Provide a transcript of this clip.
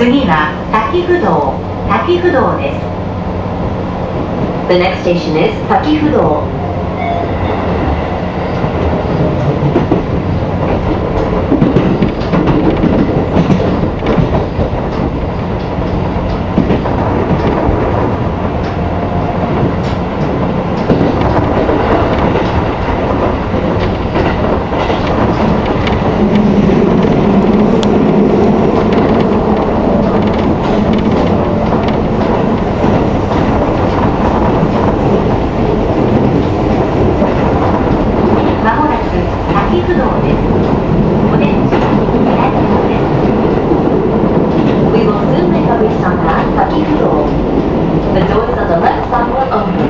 次は滝不動滝不動です The next station is 滝不動木不動です。We will soon make a restart at Kaki Kudo. The doors on the left side were open.